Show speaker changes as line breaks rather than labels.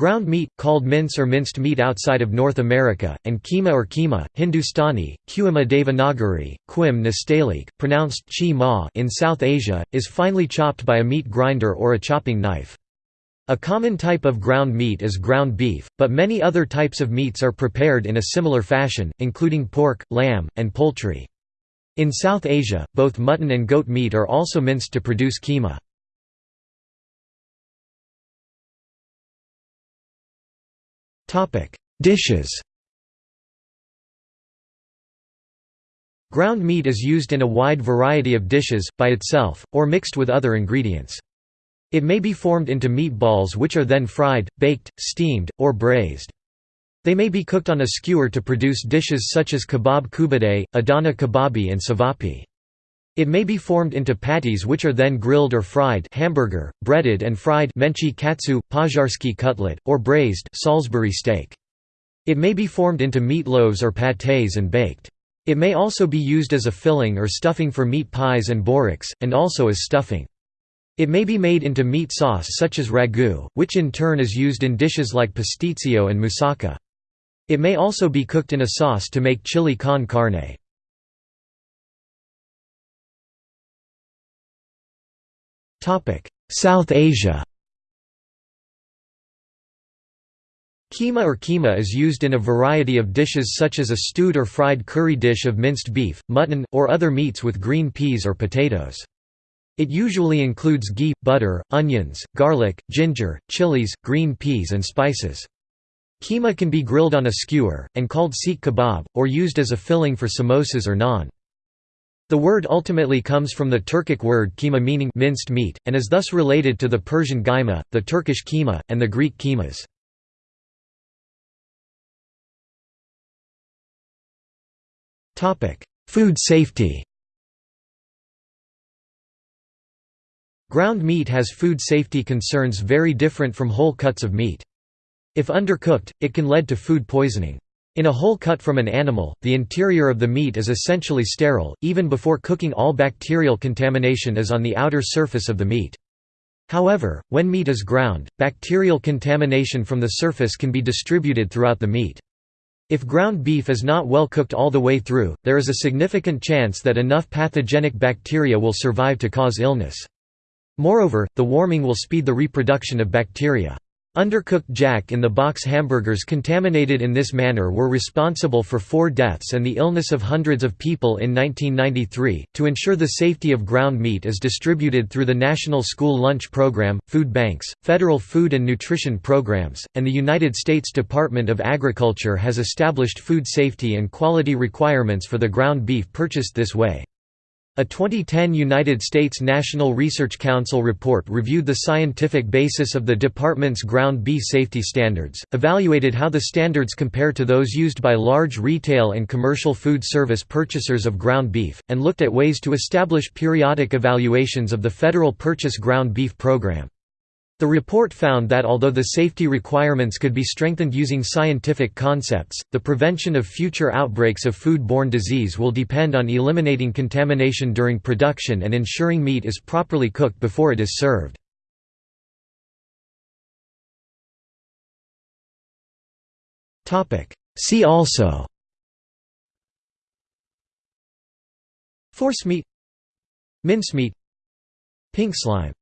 Ground meat, called mince or minced meat outside of North America, and keema or keema, Hindustani, Kuima Devanagari, Quim Nastaliq, pronounced chi ma in South Asia, is finely chopped by a meat grinder or a chopping knife. A common type of ground meat is ground beef, but many other types of meats are prepared in a similar fashion, including pork, lamb, and poultry. In South Asia, both mutton and goat meat are also minced to produce keema. Dishes Ground meat is used in a wide variety of dishes, by itself, or mixed with other ingredients. It may be formed into meatballs which are then fried, baked, steamed, or braised. They may be cooked on a skewer to produce dishes such as kebab koobideh, adana kebabi and savapi. It may be formed into patties which are then grilled or fried hamburger, breaded and fried menchi katsu, pożarski cutlet, or braised Salisbury steak. It may be formed into meat loaves or pâtés and baked. It may also be used as a filling or stuffing for meat pies and boreks, and also as stuffing. It may be made into meat sauce such as ragu, which in turn is used in dishes like pasticcio and moussaka. It may also be cooked in a sauce to make chili con carne. South Asia Keema or keema is used in a variety of dishes such as a stewed or fried curry dish of minced beef, mutton, or other meats with green peas or potatoes. It usually includes ghee, butter, onions, garlic, ginger, chilies, green peas and spices. Keema can be grilled on a skewer, and called seekh kebab, or used as a filling for samosas or naan. The word ultimately comes from the Turkic word keema meaning minced meat, and is thus related to the Persian gaima, the Turkish keema, and the Greek kemas. Food safety Ground meat has food safety concerns very different from whole cuts of meat. If undercooked, it can lead to food poisoning. In a whole cut from an animal, the interior of the meat is essentially sterile, even before cooking all bacterial contamination is on the outer surface of the meat. However, when meat is ground, bacterial contamination from the surface can be distributed throughout the meat. If ground beef is not well cooked all the way through, there is a significant chance that enough pathogenic bacteria will survive to cause illness. Moreover, the warming will speed the reproduction of bacteria. Undercooked Jack-in-the-Box hamburgers contaminated in this manner were responsible for four deaths and the illness of hundreds of people in 1993. To ensure the safety of ground meat is distributed through the National School Lunch Program, food banks, federal food and nutrition programs, and the United States Department of Agriculture has established food safety and quality requirements for the ground beef purchased this way. A 2010 United States National Research Council report reviewed the scientific basis of the department's ground beef safety standards, evaluated how the standards compare to those used by large retail and commercial food service purchasers of ground beef, and looked at ways to establish periodic evaluations of the federal purchase ground beef program. The report found that although the safety requirements could be strengthened using scientific concepts, the prevention of future outbreaks of food-borne disease will depend on eliminating contamination during production and ensuring meat is properly cooked before it is served. See also Forcemeat Mincemeat Pink slime